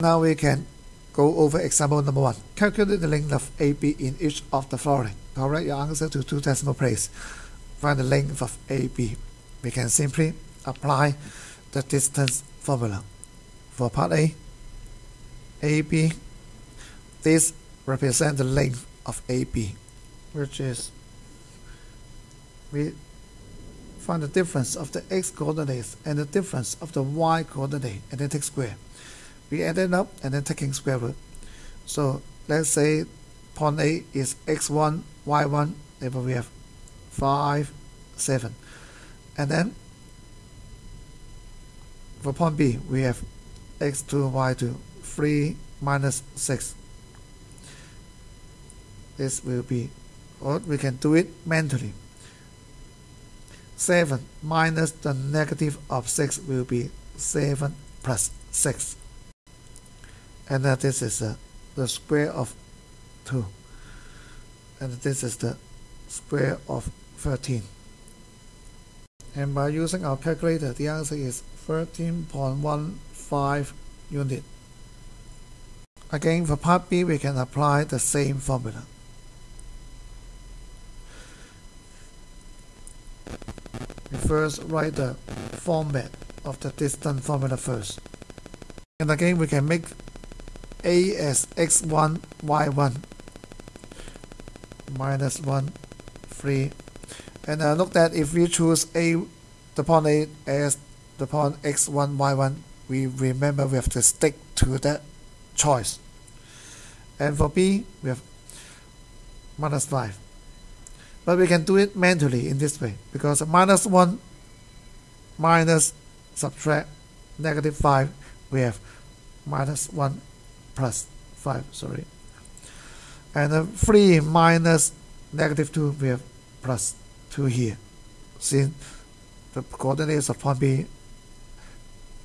Now we can go over example number one. Calculate the length of AB in each of the following. Correct your answer to two decimal places. Find the length of AB. We can simply apply the distance formula. For part A, AB, this represents the length of AB, which is we find the difference of the x coordinates and the difference of the y coordinate and then take square. We it up and then taking square root. So let's say point A is x1, y1, therefore we have 5, 7. And then for point B, we have x2, y2, 3 minus 6. This will be, or we can do it mentally. 7 minus the negative of 6 will be 7 plus 6. And then this is uh, the square of 2. And this is the square of 13. And by using our calculator, the answer is 13.15 unit. Again, for part B, we can apply the same formula. We first write the format of the distance formula first. And again, we can make A as x1, y1 minus 1, 3. And uh, look that if we choose A, the point A as the point x1, y1, we remember we have to stick to that choice. And for B, we have minus 5. But we can do it manually in this way because minus 1 minus subtract negative 5 we have minus 1 plus 5 sorry and uh, 3 minus negative 2 we have plus 2 here since the coordinates of point B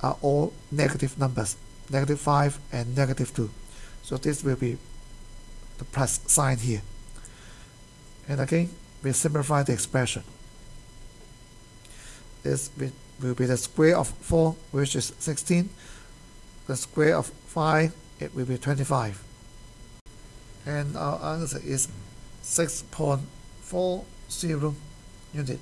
are all negative numbers negative 5 and negative 2 so this will be the plus sign here and again we simplify the expression. This will be the square of 4, which is 16. The square of 5, it will be 25. And our answer is 6.40 unit.